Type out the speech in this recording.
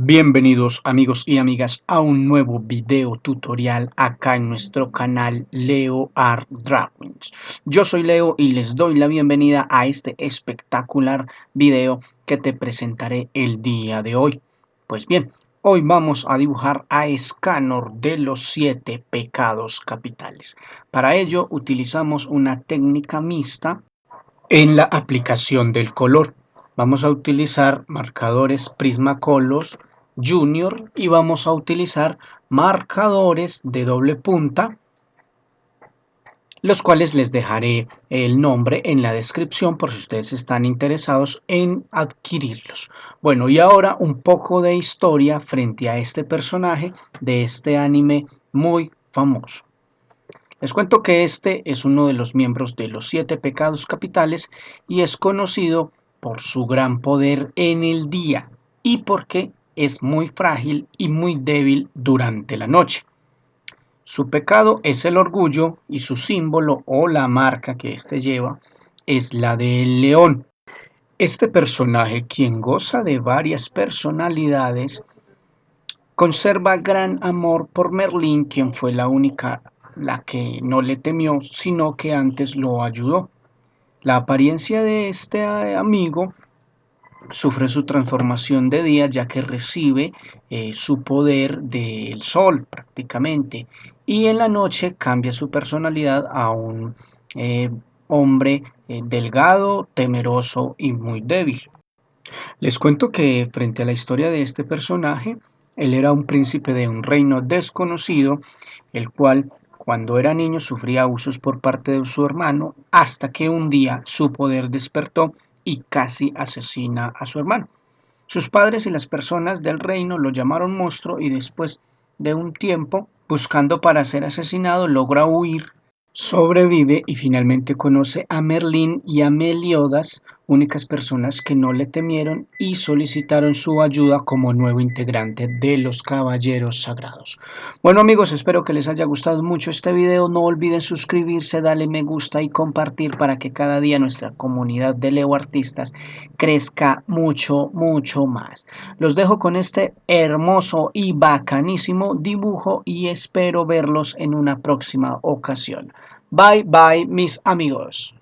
Bienvenidos amigos y amigas a un nuevo video tutorial acá en nuestro canal Leo Art Drawings. Yo soy Leo y les doy la bienvenida a este espectacular video que te presentaré el día de hoy. Pues bien, hoy vamos a dibujar a Escanor de los siete pecados capitales. Para ello utilizamos una técnica mixta en la aplicación del color vamos a utilizar marcadores Prismacolor Junior y vamos a utilizar marcadores de doble punta los cuales les dejaré el nombre en la descripción por si ustedes están interesados en adquirirlos. Bueno, y ahora un poco de historia frente a este personaje de este anime muy famoso. Les cuento que este es uno de los miembros de los siete pecados capitales y es conocido por su gran poder en el día y porque es muy frágil y muy débil durante la noche. Su pecado es el orgullo y su símbolo o la marca que éste lleva es la del león. Este personaje, quien goza de varias personalidades, conserva gran amor por Merlín, quien fue la única la que no le temió, sino que antes lo ayudó. La apariencia de este amigo sufre su transformación de día ya que recibe eh, su poder del sol prácticamente y en la noche cambia su personalidad a un eh, hombre delgado, temeroso y muy débil. Les cuento que frente a la historia de este personaje, él era un príncipe de un reino desconocido, el cual cuando era niño sufría abusos por parte de su hermano hasta que un día su poder despertó y casi asesina a su hermano. Sus padres y las personas del reino lo llamaron monstruo y después de un tiempo, buscando para ser asesinado, logra huir Sobrevive y finalmente conoce a Merlín y a Meliodas, únicas personas que no le temieron y solicitaron su ayuda como nuevo integrante de los Caballeros Sagrados. Bueno amigos, espero que les haya gustado mucho este video. No olviden suscribirse, darle me gusta y compartir para que cada día nuestra comunidad de Leo Artistas crezca mucho, mucho más. Los dejo con este hermoso y bacanísimo dibujo y espero verlos en una próxima ocasión. Bye bye mis amigos.